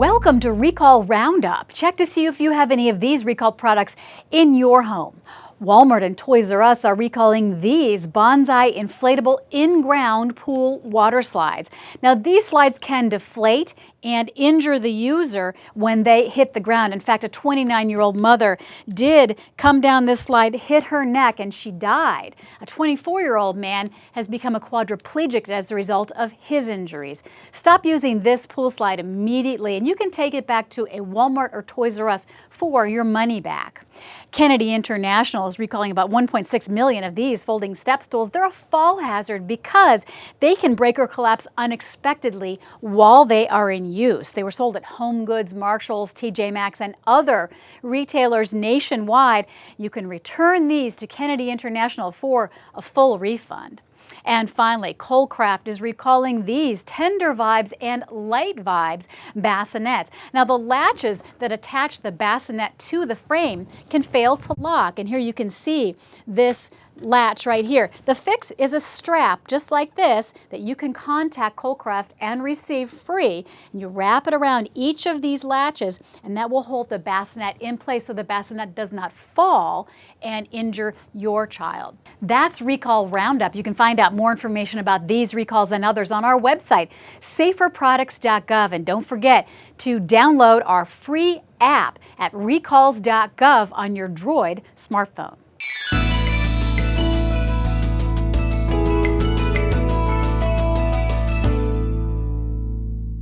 Welcome to Recall Roundup. Check to see if you have any of these recalled products in your home. Walmart and Toys R Us are recalling these Banzai inflatable in-ground pool water slides. Now these slides can deflate and injure the user when they hit the ground. In fact, a 29-year-old mother did come down this slide, hit her neck, and she died. A 24-year-old man has become a quadriplegic as a result of his injuries. Stop using this pool slide immediately, and you can take it back to a Walmart or Toys R Us for your money back. Kennedy International recalling about 1.6 million of these folding step stools. They're a fall hazard because they can break or collapse unexpectedly while they are in use. They were sold at Home Goods, Marshalls, TJ Maxx, and other retailers nationwide. You can return these to Kennedy International for a full refund. And finally, Kolcraft is recalling these Tender Vibes and Light Vibes bassinets. Now the latches that attach the bassinet to the frame can fail to lock. And here you can see this latch right here. The fix is a strap just like this that you can contact Kolcraft and receive free. And you wrap it around each of these latches and that will hold the bassinet in place so the bassinet does not fall and injure your child. That's Recall Roundup. You can find out more information about these recalls and others on our website, saferproducts.gov. And don't forget to download our free app at recalls.gov on your Droid smartphone.